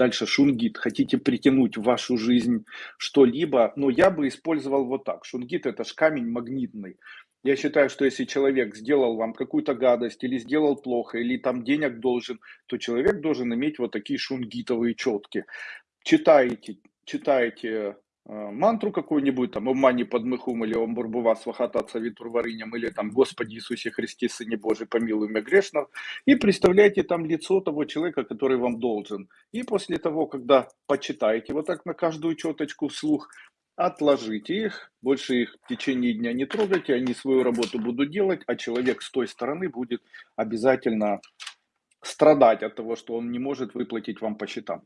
Дальше шунгит. Хотите притянуть в вашу жизнь что-либо, но я бы использовал вот так. Шунгит это ж камень магнитный. Я считаю, что если человек сделал вам какую-то гадость или сделал плохо, или там денег должен, то человек должен иметь вот такие шунгитовые четки. Читаете, читаете мантру какую-нибудь, там, «Омани подмыхум» или «Ом бурбува свахата цавитур варыням» или там «Господи Иисусе Христе, Сыне Божий, помилуй меня грешного», и представляете там лицо того человека, который вам должен. И после того, когда почитаете вот так на каждую четочку вслух, отложите их, больше их в течение дня не трогайте, они свою работу будут делать, а человек с той стороны будет обязательно страдать от того, что он не может выплатить вам по счетам.